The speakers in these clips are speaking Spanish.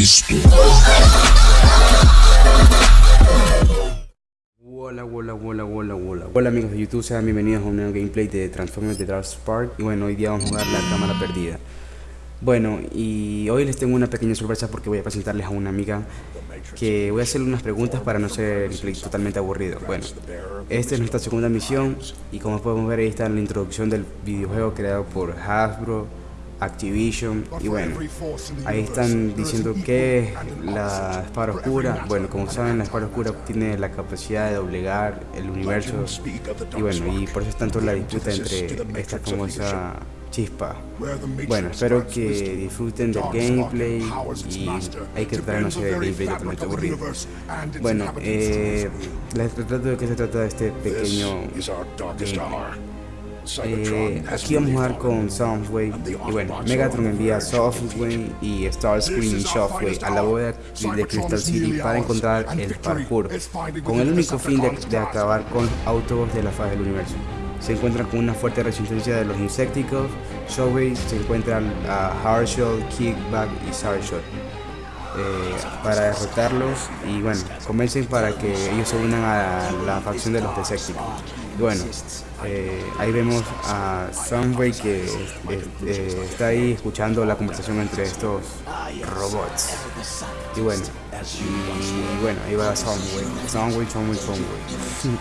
Cristo. Hola, hola, hola, hola, hola. Hola amigos de YouTube, sean bienvenidos a un nuevo gameplay de Transformers de Dark Spark. Y bueno, hoy día vamos a jugar la cámara perdida. Bueno, y hoy les tengo una pequeña sorpresa porque voy a presentarles a una amiga que voy a hacerle unas preguntas para no ser totalmente aburrido. Bueno, esta es nuestra segunda misión y como podemos ver ahí está la introducción del videojuego creado por Hasbro, Activision y bueno, ahí están diciendo que la espada oscura, bueno, como saben la espada oscura tiene la capacidad de doblegar el universo y bueno, y por eso es tanto la disputa entre esta famosa chispa. Bueno, espero que disfruten del gameplay y hay que tratar no ser el gameplay totalmente aburrido. Bueno, eh, les trato de qué se trata de este pequeño gameplay. Eh, aquí vamos a jugar con Soundwave y bueno, Megatron envía a Softwave y Starscream y Shockwave a la bóveda de Crystal City para encontrar el parkour, con el único fin de, de acabar con autobots de la faz del universo. Se encuentran con una fuerte resistencia de los insecticos. Shockwave se encuentran a Hardshell, Kickback y Sarshot eh, para derrotarlos y bueno, convencen para que ellos se unan a la facción de los Decepticons. Bueno, eh, ahí vemos a Sunway que eh, está ahí escuchando la conversación entre estos robots. Y bueno, y, bueno, ahí va Soundway, Soundway, Soundway, Soundway.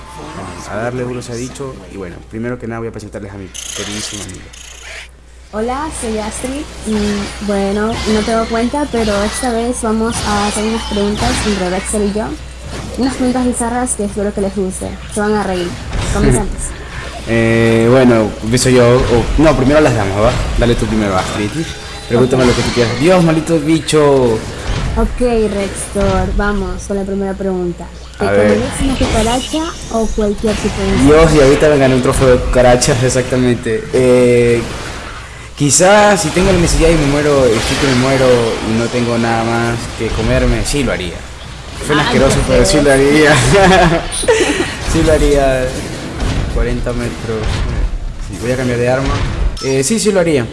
a darle duro se ha dicho. Y bueno, primero que nada voy a presentarles a mi queridísimo amigo. Hola, soy Astrid y bueno, no tengo cuenta, pero esta vez vamos a hacer unas preguntas entre Rexel y yo. Unas preguntas bizarras que espero que les guste. Se van a reír. Comenzamos. eh, bueno, empiezo yo. no, primero las damos, ¿va? Dale tú primero, Astrid. Pregúntame lo que tú quieras. Dios, maldito bicho. Ok, Rextor, vamos con la primera pregunta. ¿Te comerías una cucaracha o cualquier tipo de Dios, y ahorita me gané un trofeo de cucarachas, exactamente. Eh, quizás si tengo la necesidad y me muero, estoy que me muero y no tengo nada más que comerme, sí lo haría. Fue ah, asqueroso, pero sí lo haría. sí lo haría. 40 metros. voy a cambiar de arma. Eh, sí, sí lo haría.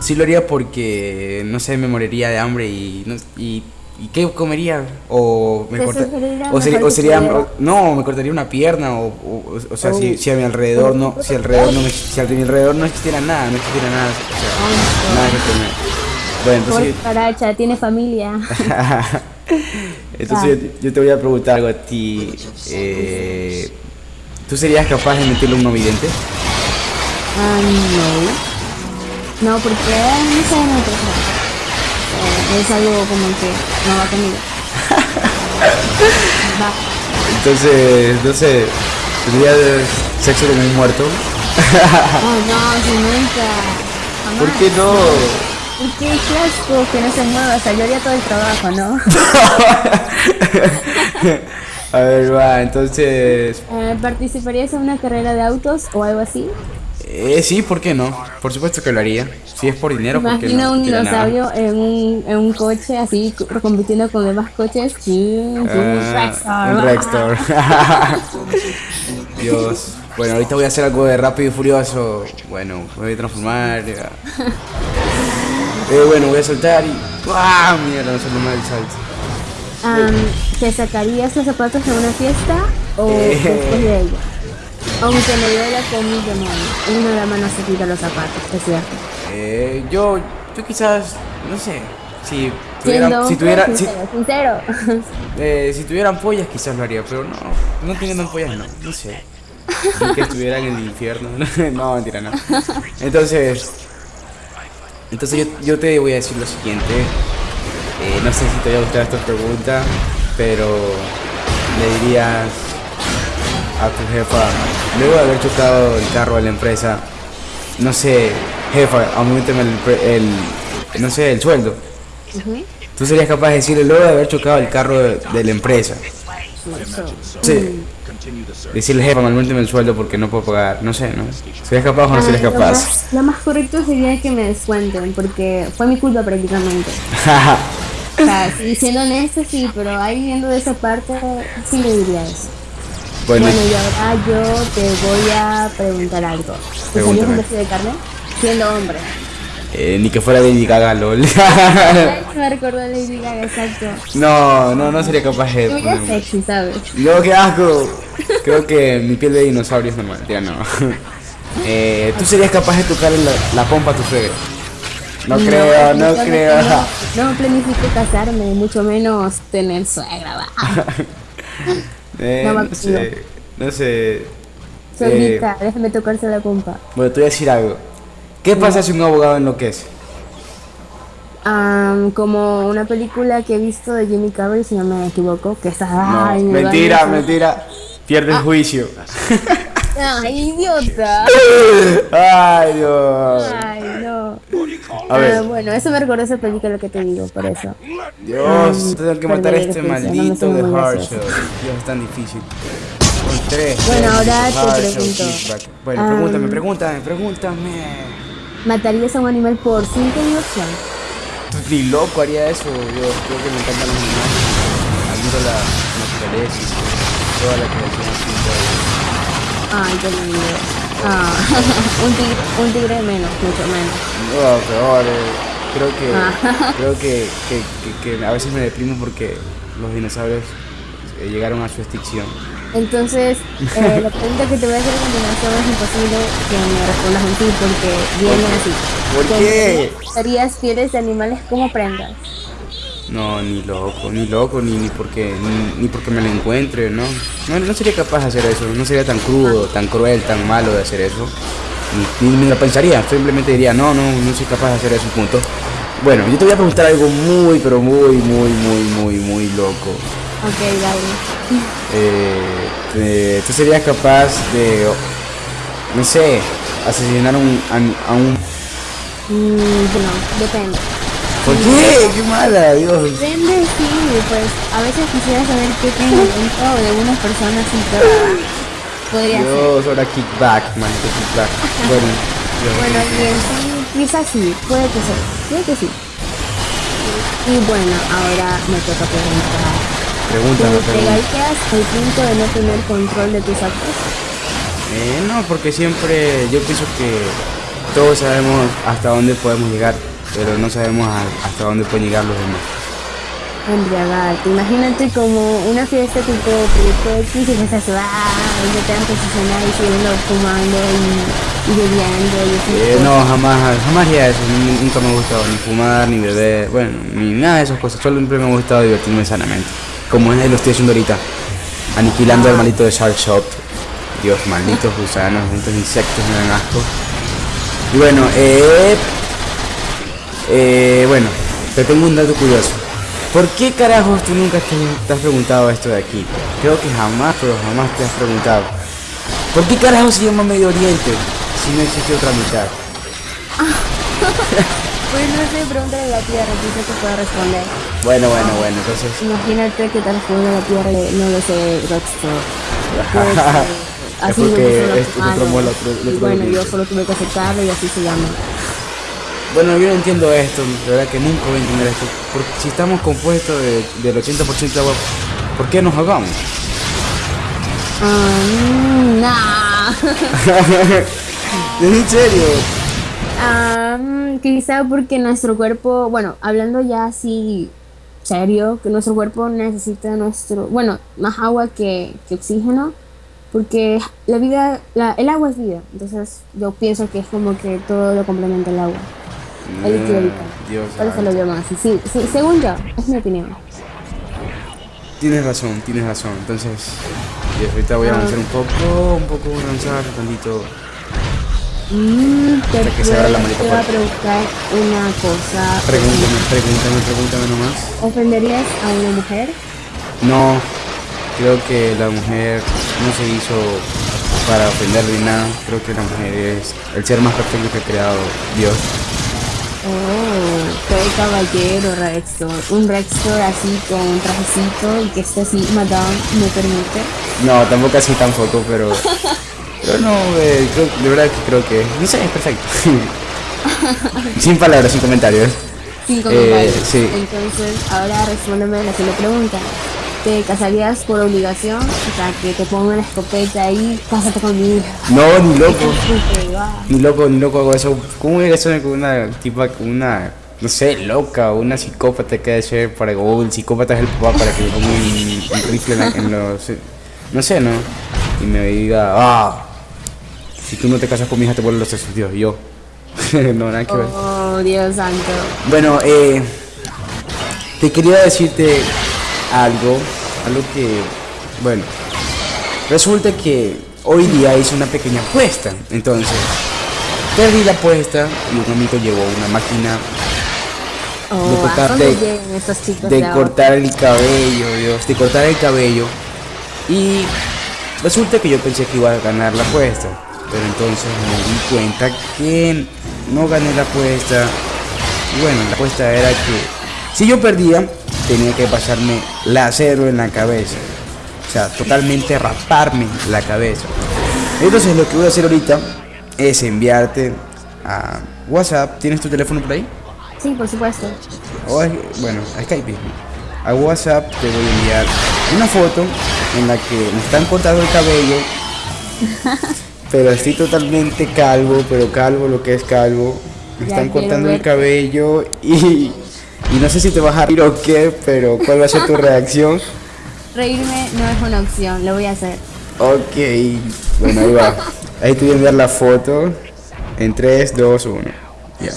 Sí lo haría porque, no sé, me moriría de hambre y, y ¿Y qué comería? O me o, sería, no, me cortaría una pierna o, o, sea, si, si, a mi alrededor no, si alrededor no si a mi alrededor no existiera nada, no existiera nada, o sea, nada que comer. Bueno, entonces Caracha, tiene familia. entonces yo, te voy a preguntar algo a ti. Eh, ¿Tú serías capaz de meterle un no vidente? Ah, no. No, porque no sé, no es algo como que no va conmigo. va. Entonces, no sé, ¿tendrías sexo con un muerto? oh, no, si nunca. ¿Por qué no? Porque es asco que no se mueva, o sea, yo haría todo el trabajo, ¿no? A ver, va, entonces... Eh, ¿Participarías en una carrera de autos o algo así? Eh, sí, ¿por qué no? Por supuesto que lo haría. Si es por dinero, ¿por qué no? un dinosaurio en un, en un coche así compitiendo con demás coches. Sí, un ah, Rextor. Dios. Bueno, ahorita voy a hacer algo de rápido y furioso. Bueno, me voy a transformar. eh, bueno, voy a saltar y. ¡Ah! Mierda, no salió mal el salto. ¿Te sacarías los zapatos en una fiesta o eh. después de ella? Aunque me duela con mi demonio, una dama no se quita los zapatos, es cierto. Eh, yo, yo quizás, no sé, si tuviera, si tuviera, sincero, Eh, si tuvieran pollas quizás lo haría, pero no, no teniendo pollas no, no sé. que estuvieran en el infierno, no, mentira, no. Entonces, entonces yo, yo te voy a decir lo siguiente. Eh, no sé si te voy a gustar esta pregunta, pero le dirías a tu jefa, luego de haber chocado el carro de la empresa, no sé, jefa, aumenteme el, el no sé, el sueldo. Tú serías capaz de decirle luego de haber chocado el carro de, la empresa. Sí. Decirle, jefa, aumenteme el sueldo porque no puedo pagar. No sé, ¿no? ¿Serías capaz o no serías capaz? Lo más, correcto sería que me descuenten porque fue mi culpa prácticamente. o sea, siendo honesto, sí, pero ahí viendo de esa parte, sí le diría eso. Bueno, y ahora yo te voy a preguntar algo. ¿Usarías un beso de carne? Siendo hombre. Eh, ni que fuera Lady Gaga, lol. me recordó a Lady Gaga, exacto. No, no, no sería capaz de. Tú eres sexy, ¿sabes? No, qué asco. Creo que mi piel de dinosaurio es normal. Ya no. Eh, ¿Tú serías capaz de tocar la, la pompa a tu suegra? No, creo, no creo. No, planifico casarme, mucho menos tener suegra. Eh, No, no sé. No sé. Solita, déjame tocarse la pompa. Bueno, te voy a decir algo. ¿Qué pasa si un abogado enloquece? Am, como una película que he visto de Jimmy Carrey, si no me equivoco, que está... No, ay, mentira, mentira. Pierde el juicio. Ay, idiota. Ay, Dios. Ay. A Ah, ver. bueno, eso me recordó esa película que te digo, por eso. Dios, tengo que matar a este no maldito de gracioso. Dios, es tan difícil. Con tres. Bueno, tres, ahora te pregunto. kickback. Bueno, Ah, pregúntame, pregúntame, pregúntame. ¿Matarías a un animal por cinco diversión? Tú ni loco haría eso. Dios, creo que me encantan los animales. Admiro la naturaleza y toda la creación así. Ay, qué lindo. Ah, un tigre, un tigre menos, mucho menos. No, peor. Creo que, Ah. creo que, que, que- que a veces me deprimo porque los dinosaurios eh, llegaron a su extinción. Entonces, eh, la pregunta que te voy a hacer a continuación es imposible que me respondas un sí porque viene así. ¿Por qué? ¿Usarías pieles de animales como prendas? No, ni loco, ni loco, ni, ni porque ni, ni porque me lo encuentre, ¿no? ¿no? No sería capaz de hacer eso, no sería tan crudo, tan cruel, tan malo de hacer eso. Ni, ni, ni lo pensaría, simplemente diría, no, no, no soy capaz de hacer eso, punto. Bueno, yo te voy a preguntar algo muy, pero muy, muy, muy, muy, muy loco. Ok, dale. Eh, eh, ¿Tú serías capaz de, no sé, asesinar a un, a, a un... Mm, no, depende. ¿Por qué? ¡Qué mala, Dios! Depende, sí, pues a veces quisiera saber qué pensamiento de unas personas y todo. Podría ser. Dios, ahora kickback, maldito kickback. Bueno. Bueno, y quizás sí, puede que sí, puede que sí. Y bueno, ahora me toca preguntar. Pregúntame, ¿Te llegarías al punto de no tener control de tus actos? Eh, no, porque siempre yo pienso que todos sabemos hasta dónde podemos llegar, pero no sabemos hasta dónde pueden llegar los demás. Embriagarte. Imagínate como una fiesta tipo proyecto X y estás ah, y te dan posicionar y siguiendo fumando y, y bebiendo y. Eh, no, jamás, jamás haría eso. Nun- Nunca me ha gustado ni fumar, ni beber, bueno, ni nada de esas cosas. Solo siempre me ha gustado divertirme sanamente. Como es lo estoy haciendo ahorita. Aniquilando al maldito de Shark Shop. Dios, malditos gusanos, estos insectos me dan asco. Y bueno, eh, eh, bueno, te tengo un dato curioso. ¿Por qué carajos tú nunca te, has preguntado esto de aquí? Creo que jamás, pero jamás te has preguntado. ¿Por qué carajos se llama Medio Oriente si no existe otra mitad? Pues no sé, pregúntale a la tierra, quizás te pueda responder. Bueno, bueno, bueno, entonces... Imagínate que te responde la tierra y no lo sé, Rockstar. Pues, eh, así porque me es otro modo, otro- Y bueno, yo solo tuve que aceptarlo y así se llama. Bueno, yo no entiendo esto, de verdad que nunca voy a entender esto. Porque si estamos compuestos de- del 80% de agua, ¿por qué nos ahogamos? Ah, mm, nah. ¿En serio? Mm, quizá porque nuestro cuerpo, bueno, hablando ya así serio, que nuestro cuerpo necesita nuestro, bueno, más agua que, que oxígeno, porque la vida, la, el agua es vida, entonces yo pienso que es como que todo lo complementa el agua. El. Ah, Dios Por eso lo llaman así, sí, sí, según yo, es mi opinión. Tienes razón, tienes razón. Entonces, Dios, ahorita voy a Ah. avanzar un poco, un poco, avanzar un tantito. Mm, te, Hasta que se abra la te voy a preguntar una cosa. Pregúntame, pregúntame, pregúntame nomás. ¿Ofenderías a una mujer? No, creo que la mujer no se hizo para ofender ni nada. Creo que la mujer es el ser más perfecto que ha creado Dios. Oh, qué caballero Rextor. Un Rextor así con un trajecito y que esté así, madame, me permite. No, tampoco así tampoco, pero... Pero no, eh, creo- de verdad que creo que... No sé, es perfecto. sin palabras, sin comentarios. Cinco Eh, comentarios. sí. Entonces, ahora respóndeme la siguiente pregunta. ¿Te casarías por obligación? O sea, que te pongan una escopeta ahí, cásate conmigo. No, ni loco. Va. Ni loco, ni loco hago eso. ¿Cómo voy a hacer con una tipa, con una, no sé, loca una psicópata que debe ser para, o el psicópata es el papá para que le ponga un, un rifle en, la- los, no sé, ¿no? Y me diga, ah, si tú no te casas con mi hija te vuelven los sesos, Dios, y yo. no, nada que ver. Oh, Dios santo. Bueno, eh, te quería decirte algo, algo que, bueno, resulta que hoy día hice una pequeña apuesta, entonces perdí la apuesta y un amigo llevó una máquina Oh, De ¿a cortar- dónde de- de cortar el cabello, Dios, de cortar el cabello. Y resulta que yo pensé que iba a ganar la apuesta, pero entonces me di cuenta que no gané la apuesta. Y bueno, la apuesta era que si yo perdía tenía que pasarme lacero en la cabeza, o sea, totalmente raparme la cabeza. Entonces lo que voy a hacer ahorita es enviarte a WhatsApp, ¿tienes tu teléfono por ahí? Sí, por supuesto. O bueno, a Skype mismo. A WhatsApp te voy a enviar una foto en la que me están cortando el cabello. pero estoy totalmente calvo, pero calvo lo que es calvo. Me Ya están cortando el cabello y, y no sé si te vas a reír o qué, pero ¿cuál va a ser tu reacción? Reírme no es una opción, lo voy a hacer. Ok, bueno, ahí va. Ahí te voy a enviar la foto en 3, 2, 1. Ya.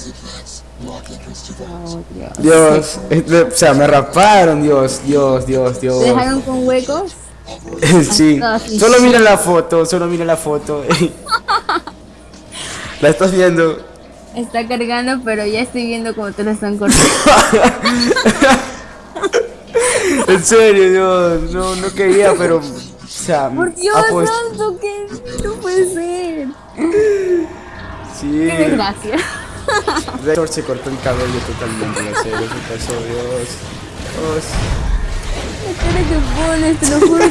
Oh, Dios. Dios, o sea, me raparon, Dios, Dios, Dios, Dios. ¿Te dejaron con huecos? sí, solo mira la foto, solo mira la foto. la estás viendo. Está cargando, pero ya estoy viendo cómo te lo están cortando. En serio, Dios, no, no quería, pero, o sea, Por Dios santo, que no puede ser. sí, Qué desgracia. Rector se cortó el cabello totalmente, en serio, se pasó, Dios. Dios. La cara que pones, te lo juro.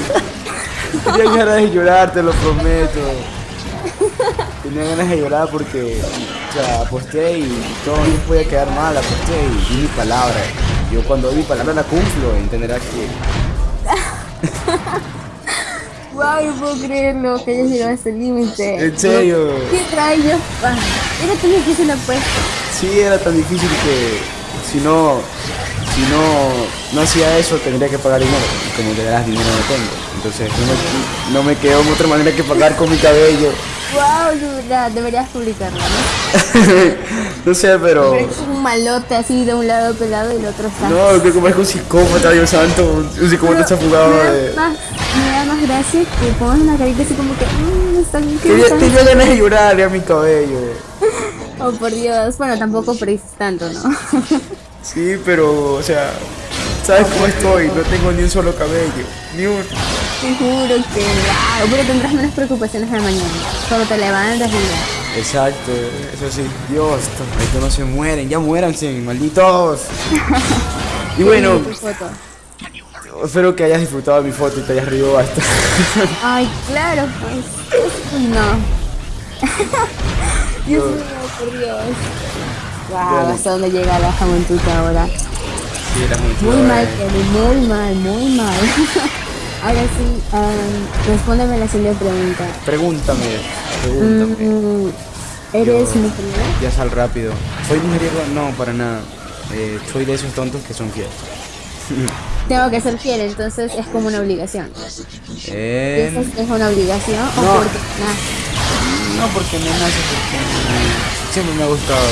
Tenía ganas de llorar, te lo prometo. Tenía ganas de llorar porque, o sea, aposté y todo no podía quedar mal, aposté y di mi palabra. Yo cuando di mi palabra la cumplo, entenderás que... Wow, no puedo creerlo que hayas llegado a este límite. En serio. ¿Qué rayos? Ah, Era tan difícil la apuesta. Sí, era tan difícil que si no, si no, no hacía eso tendría que pagar dinero. Y como te darás dinero no tengo. Entonces no me, no me quedó otra manera que pagar con mi cabello. Wow, deberías publicarla, ¿no? no sé, pero... Un malote así de un lado pelado y el otro está. No, creo que parezco un psicópata, Dios santo. Un psicópata ha fugado me, da de... más, me da más gracia que pongas una carita así como que. Mmm, está bien que Tenía, está- ganas de llorar a mi cabello. Oh, por Dios. Bueno, tampoco perdiste tanto, ¿no? Sí, pero, o sea, ¿sabes cómo estoy? No tengo ni un solo cabello. Ni un... Te juro que. Pero tendrás menos preocupaciones de mañana. Solo te levantas y ya. Exacto, eso sí. Dios, estos no se mueren. Ya muéranse, malditos. Y bueno, espero que hayas disfrutado de mi foto y te hayas reído bastante. Ay, claro, pues. No. Dios mío, por Dios. Wow, hasta dónde llega la juventud ahora. Sí, era muy Muy mal, Kevin, muy mal, muy mal. Ahora sí, um, respóndeme la siguiente pregunta. Pregúntame, pregúntame. Mm, ¿Eres Yo- mujeriego? Ya sal rápido. ¿Soy mujeriego? No, para nada. Eh, soy de esos tontos que son fieles. Tengo que ser fiel, entonces es como una obligación. Eh, ¿Eso es una obligación o no. porque nace? no, porque me nace, porque siempre me ha gustado.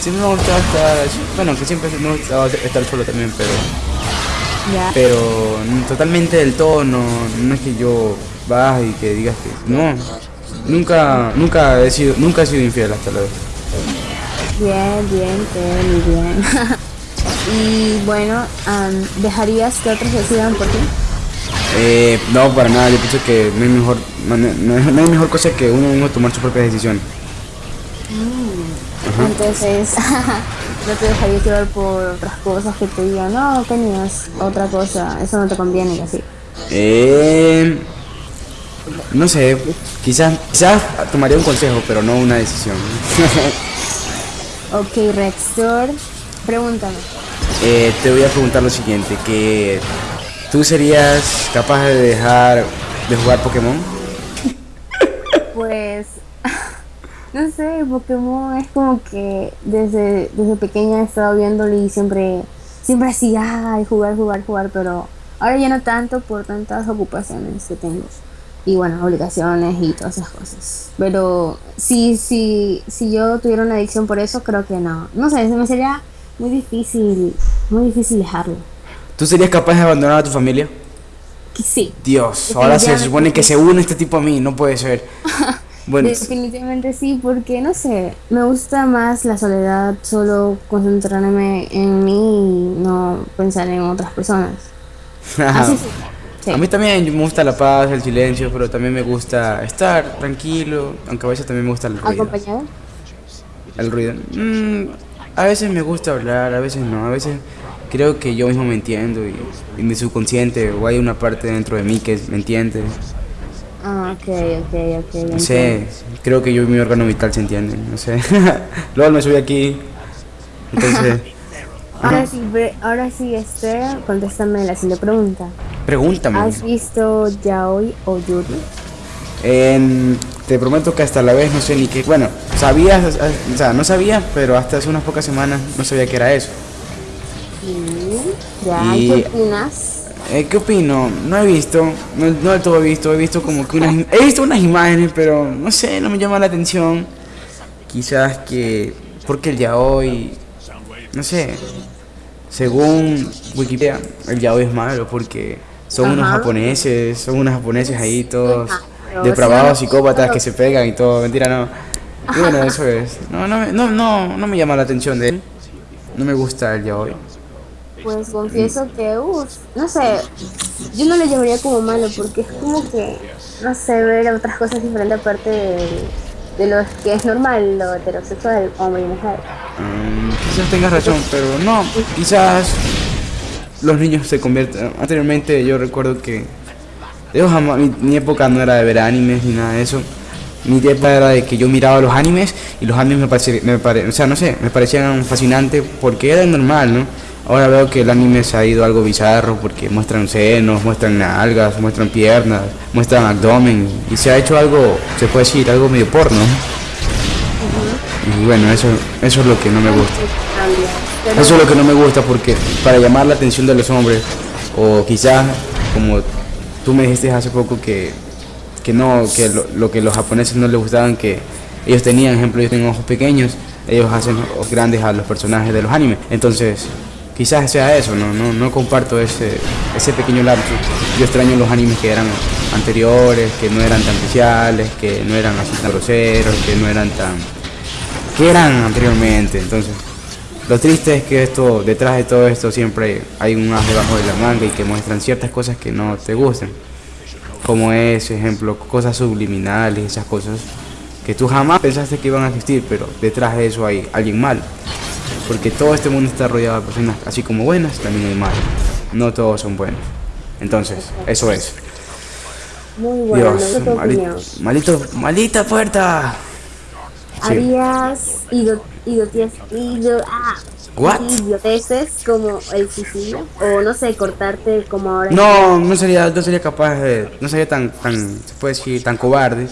Siempre me ha gustado estar. Bueno, que siempre me ha gustado estar solo también, pero. Pero mm, totalmente del todo, no, no es que yo baje y que digas que. No. Nunca, nunca he sido, nunca he sido infiel hasta la vez. Bien, bien, Kevin, bien. y bueno, um, ¿dejarías que otros decidan por ti? Eh, no, para nada, yo pienso que no hay mejor, no, no- no hay mejor cosa que uno mismo tomar su propia decisión. Entonces, no te dejarías llevar por otras cosas que te digan, no, tenías otra cosa, eso no te conviene y así. Eh, no sé, quizás, quizás tomaría un consejo, pero no una decisión. Ok, Rextor, pregúntame. Eh, te voy a preguntar lo siguiente, que ¿Tú serías capaz de dejar de jugar Pokémon? Pues, no sé, Pokémon es como que desde, desde pequeña he estado viéndolo y siempre, siempre así, ay, jugar, jugar, jugar, pero ahora ya no tanto por tantas ocupaciones que tengo. Y bueno, obligaciones y todas esas cosas. Pero si, si, si yo tuviera una adicción por eso, creo que no. No sé, se me sería muy difícil, muy difícil dejarlo. ¿Tú serías capaz de abandonar a tu familia? Sí. Dios, ahora se supone que se une este tipo a mí, no puede ser. Bueno, Definitivamente sí, porque no sé, me gusta más la soledad, solo concentrarme en mí y no pensar en otras personas. Así sí. sí. a mí también me gusta la paz, el silencio, pero también me gusta estar tranquilo, aunque a veces también me gusta el ruido. ¿Acompañado? El ruido. Mm, a veces me gusta hablar, a veces no, a veces creo que yo mismo me entiendo y, y mi subconsciente o hay una parte dentro de mí que me entiende. Ok, ok, ok. No sé, creo que yo y mi órgano vital se entienden, no sé. Luego me subí aquí, entonces... Ahora sí, ahora sí, Esther, contéstame la siguiente pregunta. Pregúntame. ¿Has visto Yaoi o Yuri? En- te prometo que hasta la vez no sé ni qué. Bueno, sabía, o sea, no sabía, pero hasta hace unas pocas semanas no sabía que era eso. Sí. ¿Ya? Y- ¿Qué opinas? Eh, ¿Qué opino? No he visto, no, no todo he visto, he visto como que unas, he visto unas imágenes, pero no sé, no me llama la atención. Quizás que, porque el yaoi, no sé, según Wikipedia, el yaoi es malo porque son unos Ajá. japoneses, son unos japoneses ahí todos depravados, psicópatas que se pegan y todo, mentira no. Y bueno, eso es. No, no, me- no, no, no me llama la atención de él. No me gusta el yaoi. Pues confieso que, uff, no sé, yo no lo llamaría como malo porque es como que, no sé, ver otras cosas diferentes aparte de, de lo que es normal, lo heterosexual, hombre y mujer. Mm, quizás tengas razón, pero no, quizás los niños se convierten. Anteriormente yo recuerdo que yo jamás- mi, mi época no era de ver animes ni nada de eso. Mi época era de que yo miraba los animes y los animes me parecían, me pare- o sea, no sé, me parecían fascinantes porque era normal, ¿no? Ahora veo que el anime se ha ido algo bizarro porque muestran senos, muestran nalgas, muestran piernas, muestran abdomen y se ha hecho algo, se puede decir, algo medio porno. Y bueno, eso, eso es lo que no me gusta. Pero Eso es lo que no me gusta porque para llamar la atención de los hombres, o quizás como tú me dijiste hace poco que, que no, que lo, lo que los japoneses no les gustaban, que ellos tenían, ejemplo, ellos tienen ojos pequeños, ellos hacen ojos grandes a los personajes de los animes. Entonces, quizás sea eso, no, no, no comparto ese, ese pequeño lapso. Yo extraño los animes que eran anteriores, que no eran tan especiales, que no eran así tan groseros, que no eran tan que eran anteriormente. Entonces, lo triste es que esto, detrás de todo esto siempre hay un as debajo de la manga y que muestran ciertas cosas que no te gustan. Como es, ejemplo, cosas subliminales, esas cosas que tú jamás pensaste que iban a existir, pero detrás de eso hay alguien mal. Porque todo este mundo está rodeado de personas así como buenas, también hay malas. No todos son buenos. Entonces, eso es. muy bueno, Dios, no malito, maldita puerta. Sí. ¿Harías ido, ido- ah, idioteces como el suicidio? O no sé, cortarte como ahora. No, no sería, no sería capaz de, no sería tan, tan, se puede decir, tan cobarde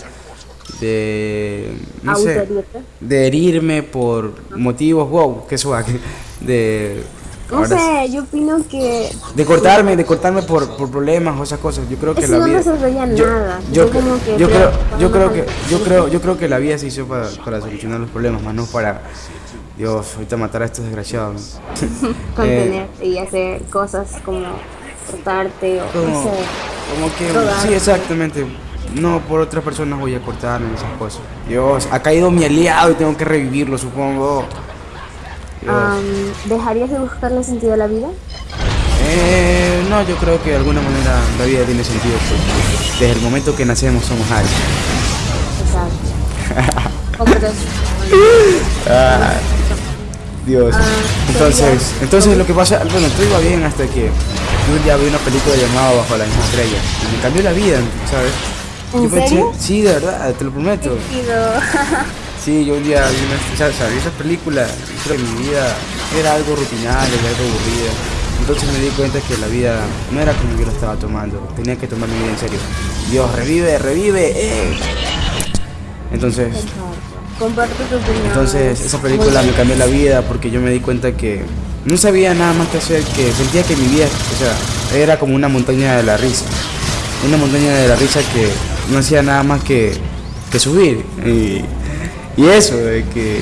de, no sé, de herirme por motivos, wow, qué suave, de, No sí, sé, yo opino que de cortarme, de cortarme por, por problemas o esas cosas. Yo creo que Eso la no vida, yo, nada. yo, Yo como que yo creo yo creo que, yo creo, yo creo que la vida se hizo para, para solucionar los problemas, más no para, Dios, ahorita matar a estos desgraciados. Eh, contenerte y hacer cosas como cortarte o no como, sé. como que sí exactamente no por otras personas voy a cortarme esas cosas Dios ha caído mi aliado y tengo que revivirlo supongo ¿Dejarías de buscarle sentido a la vida? Eh, no yo creo que de alguna manera la vida tiene sentido porque desde el momento que nacemos somos Exacto. Completamente. Ah, Dios Ah, entonces entonces lo que pasa bueno todo iba bien hasta que yo ya vi una película llamada Bajo la misma estrella y me cambió la vida ¿sabes? ¿En pensé- serio? sí, de verdad, te lo prometo. Sí, yo un día vi una, o sea, o sea, vi esa película que mi vida era algo rutinario, era algo aburrida. Entonces me di cuenta que la vida no era como yo lo estaba tomando. Tenía que tomar mi vida en serio. Dios, revive, revive. Eh. Entonces, Comparte tu opinión. entonces esa película me cambió la vida porque yo me di cuenta que no sabía nada más que hacer, que sentía que mi vida, o sea, era como una montaña de la risa. Una montaña de la risa que no hacía nada más que, subir. Y, eso, de que,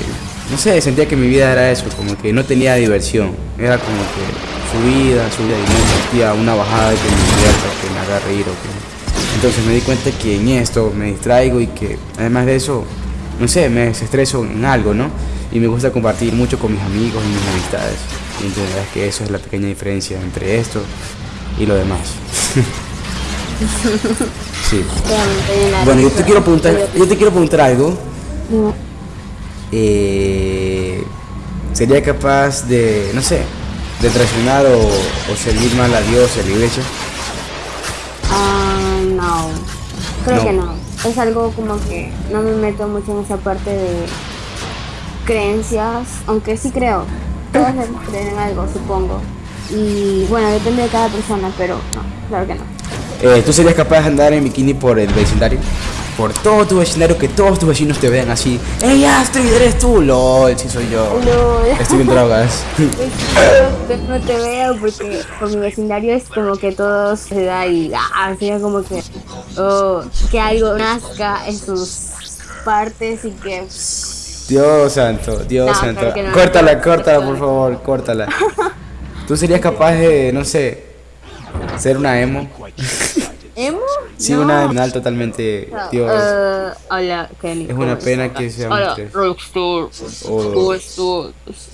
no sé, sentía que mi vida era eso, como que no tenía diversión. Era como que subida, subida y no existía una bajada que me que me haga reír o. Entonces me di cuenta que en esto me distraigo y que además de eso, no sé, me desestreso en algo, ¿no? Y me gusta compartir mucho con mis amigos y mis amistades. Y entonces es que eso es la pequeña diferencia entre esto y lo demás. sí. Bueno, yo te quiero preguntar, yo te quiero preguntar algo. Eh, ¿Sería capaz de, no sé, de traicionar o, o servir mal a Dios a la iglesia? Ah, no. Creo No. que no. Es algo como que no me meto mucho en esa parte de creencias, aunque sí creo. Todos creer en algo, supongo. Y bueno, depende de cada persona, pero no, claro que no. Eh, ¿Tú serías capaz de andar en bikini por el vecindario? Por todo tu vecindario, que todos tus vecinos te vean así. ¡Ey, Astrid, eres tú! ¡Lol, sí soy yo! No, Estoy en drogas. No te veo porque por mi vecindario es como que todos se da y ah, sería como que oh, que algo nazca en sus partes y que Dios santo, Dios No, santo. no, córtala, no, córtala, por favor, córtala. ¿Tú serías capaz de, no sé, ser una emo? emo Sí, No. una emo totalmente. No, Dios. eh, hola Kenny Es una ¿cómo pena que sean hola. Rockstar O- ¿cómo estás?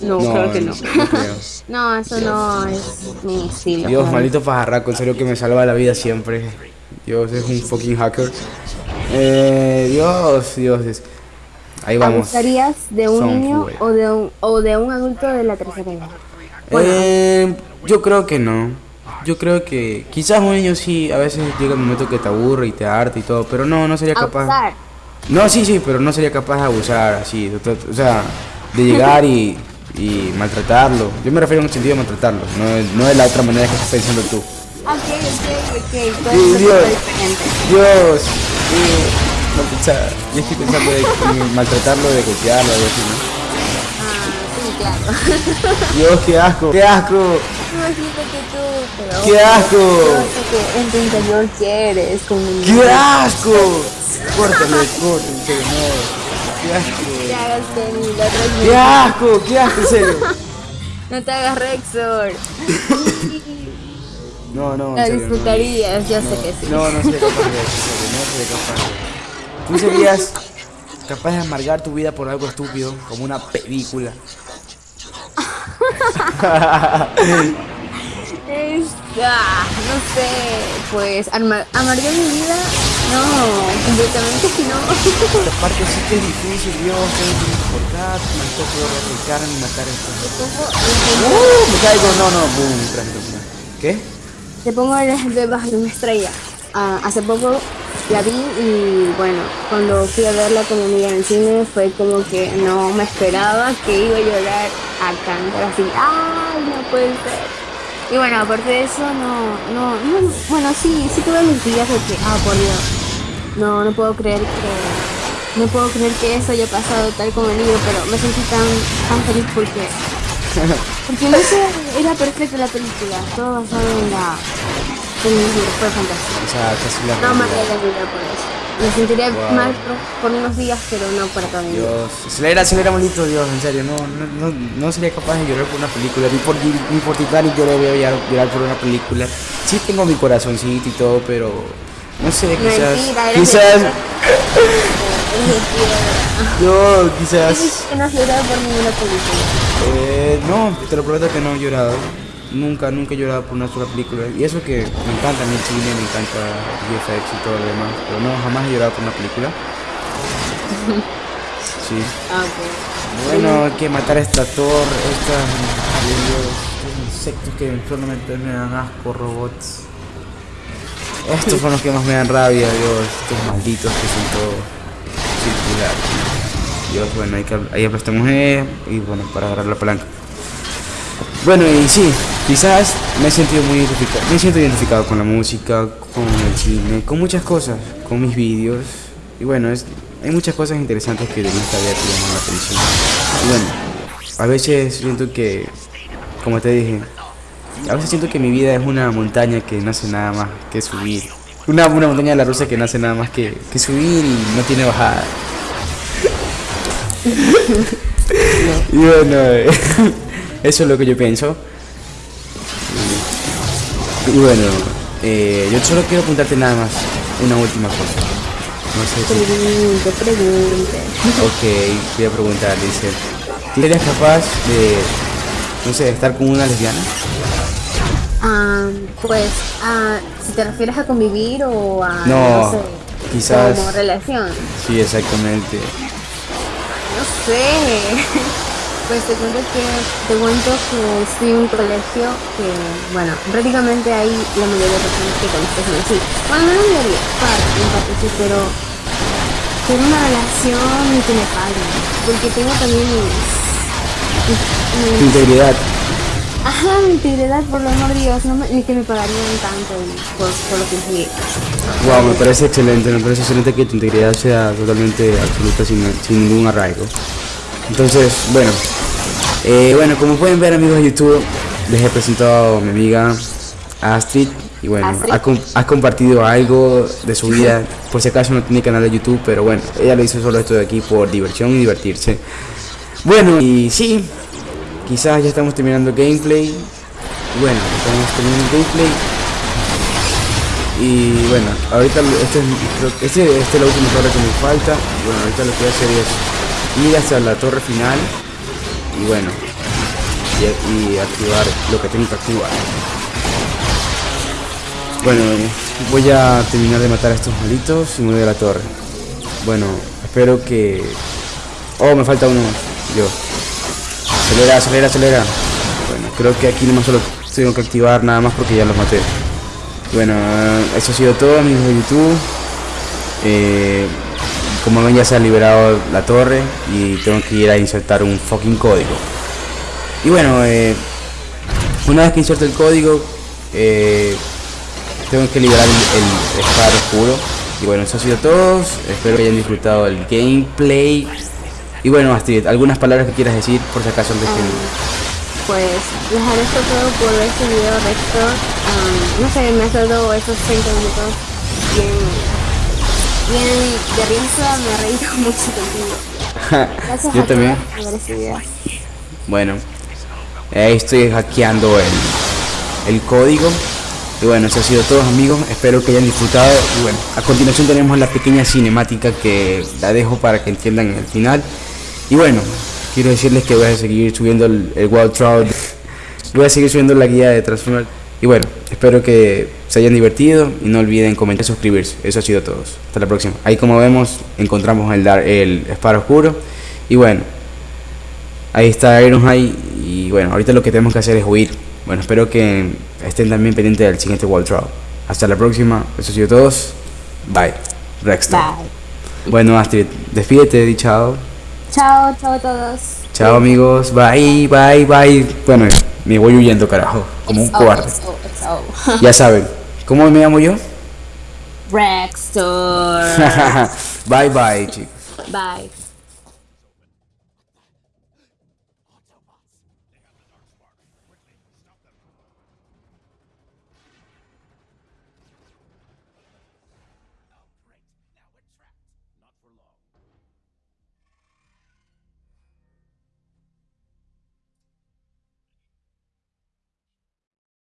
no, creo que no no creo. no eso no es mi estilo Dios, maldito pajarraco, en serio que me salva la vida siempre. Dios, es un fucking hacker. Eh, Dios, Dios. es- Ahí vamos. ¿Abusarías de un Son niño o de un o de un adulto de la tercera edad? Bueno, Eh, yo creo que no. Yo creo que quizás un niño sí, a veces llega el momento que te aburre y te harta y todo, pero no, no sería capaz. abusar. No, sí, sí, pero no sería capaz de abusar así, o sea, de llegar y, y maltratarlo. Yo me refiero en un sentido de maltratarlo, no, de- no de la otra manera que estás pensando tú. Ok, ok, ok, todo Dios. diferente. Dios, no, yo estoy pensando de maltratarlo, de golpearlo, algo así, ¿no? Ah, sí, claro. Dios, qué asco, qué asco. Imagínate tú, pero... ¡Qué asco! Que en tu interior quieres como un ¡Qué asco! Córtale, córtale, no. ¡Qué asco! ¡Qué asco! ¡Qué asco, en serio! No te hagas Rexor. No, no, La no. disfrutarías, yo sé que sí. No, no sería capaz de eso, no sería capaz de ¿Tú serías capaz de amargar tu vida por algo estúpido, como una película? Es, ah, no sé, pues amargar mi vida, no, completamente no. Esta parte sí que es difícil, Dios, que es cortar, me toco replicar y matar esto. ¡Uh! Me caigo, no, no, boom, tras- ¿Qué? Te pongo el ejemplo debajo de una estrella. Ah, hace poco la vi y bueno, cuando fui a verla con mi amiga en el cine fue como que no me esperaba que iba a llorar a cantar así. ¡Ay, no puede ser! Y bueno, aparte de eso, no, no, no, bueno, sí, sí tuve mis días de que, ah, por Dios, no, no puedo creer que, no puedo creer que eso haya pasado tal como el libro, pero me sentí tan, tan feliz porque porque no sé, era perfecta la película, todo basado en la en el libro, fue fantástico. O sea, casi la No me realidad. la vida por eso. Me sentiré Wow. mal por, por unos días, pero no para toda mi vida. Dios, acelera, acelera, maldito Dios, en serio, no, no, no, no sería capaz de llorar por una película, ni por, ni por Titanic yo le voy a llorar, llorar por una película. Sí tengo mi corazoncito y todo, pero no sé, quizás, Mentira, quizás, yo, quizás, no has llorado por ninguna película. eh, no, te lo prometo que no he llorado, nunca, nunca he llorado por una sola película, y eso que me encanta el cine, me encanta VFX y todo lo demás, pero no, jamás he llorado por una película. Sí. Ah. Bueno, hay que matar a esta torre, estos insectos que solamente me dan asco, robots. Estos son los que más me dan rabia, Dios, estos malditos que son todos circulares. Dios, bueno, hay que ahí aplastamos E y bueno, para agarrar la palanca. Bueno, y sí, quizás me he sentido muy identificado, me siento identificado con la música, con el cine, con muchas cosas, con mis vídeos. Y bueno, es, hay muchas cosas interesantes que de esta vida llaman la atención. Y bueno, a veces siento que, como te dije, a veces siento que mi vida es una montaña que no hace nada más que subir. Una, una montaña de la rusa que no hace nada más que, que subir y no tiene bajada. y bueno, eh, eso es lo que yo pienso. Y bueno, eh, yo solo quiero apuntarte nada más una última cosa. No sé si... Ok, voy a preguntar, dice. ¿Tú serías capaz de, no sé, estar con una lesbiana? Ah, pues, ah, si te refieres a convivir o a, No, sé, quizás- como relación. Sí, exactamente. No sé. Pues te cuento que te cuento que estoy en un colegio que, bueno, prácticamente hay la mayoría de personas que conozco son así. Bueno, no la mayoría, parte, en parte sí, pero tener una relación y que me paguen. Porque tengo también mis, mis- integridad. Ajá, mi integridad, por lo amor de Dios, no me- ni que me pagarían tanto por, por lo que fui. Wow, me parece excelente, me parece excelente que tu integridad sea totalmente absoluta sin, sin ningún arraigo. Entonces, bueno, eh, bueno, como pueden ver amigos de YouTube, les he presentado a mi amiga Astrid y bueno, ha, com- ha compartido algo de su vida, por si acaso no tiene canal de YouTube, pero bueno, ella lo hizo solo esto de aquí por diversión y divertirse. Bueno, y sí, quizás ya estamos terminando gameplay. Bueno, estamos terminando gameplay. Y bueno, ahorita lo- este es, este, este es la última torre que me falta. Bueno, ahorita lo que voy a hacer es ir hasta la torre final. Y bueno, y, activar lo que tengo que activar. Bueno, voy a terminar de matar a estos malitos y me voy a la torre. Bueno, espero que... Oh, me falta uno. Yo. Acelera, acelera, acelera. Bueno, creo que aquí nomás solo tengo que activar nada más porque ya los maté. Bueno, eso ha sido todo amigos de YouTube. Eh, como ven ya se ha liberado la torre y tengo que ir a insertar un fucking código. Y bueno, eh, una vez que inserto el código, eh, tengo que liberar el, el espada oscuro. Y bueno, eso ha sido todo. Espero que hayan disfrutado el gameplay. Y bueno, Astrid, algunas palabras que quieras decir por si acaso antes que... Pues les agradezco todo por este video, Rector. Am, no sé, me has dado esos 30 minutos bien, bien de risa, me mucho contigo. Gracias Yo a también. por este video. Bueno, ahí estoy hackeando el, el código. Y bueno, eso ha sido todo amigos. Espero que hayan disfrutado. Y bueno, a continuación tenemos la pequeña cinemática que la dejo para que entiendan el final. Y bueno, quiero decirles que voy a seguir subiendo el, el Wild Trout. Voy a seguir subiendo la guía de Transformers. Espero que se hayan divertido y no olviden comentar y suscribirse. Eso ha sido todo. Hasta la próxima. Ahí como vemos encontramos el, dar, el Espada Oscuro. Y bueno, Ahí está Ironhide y bueno, ahorita lo que tenemos que hacer es huir. Bueno, espero que estén también pendientes del siguiente World Trial. Hasta la próxima, eso ha sido todo. Bye. Rexton. Bye. Bueno, Astrid, despídete, di chao. Chao, chao a todos. Chao amigos, bye, bye, bye. Bueno, me voy huyendo, carajo, como un cobarde. Ya saben, ¿cómo me llamo yo? Rextor. bye, bye, chicos. Bye.